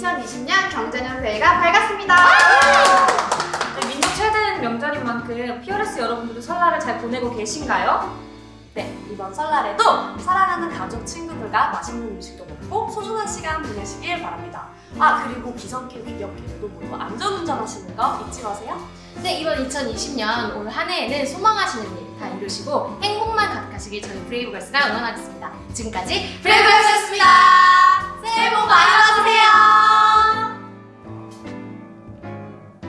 2020년 경자년 미래가 밝았습니다. 네, 민족 최대의 명절인 만큼 피어레스 여러분들도 설날을 잘 보내고 계신가요? 네, 이번 설날에도 사랑하는 가족, 친구들과 맛있는 음식도 먹고 소중한 시간 보내시길 바랍니다. 아, 그리고 비상계획 역계획도 모두 안전운전 하시는 거 잊지 마세요. 네, 이번 2020년 올 한 해에는 소망하시는 일 다 이루시고 행복만 가득하시길 저희 브레이브걸스가 응원하겠습니다. 지금까지 브레이브걸스였습니다.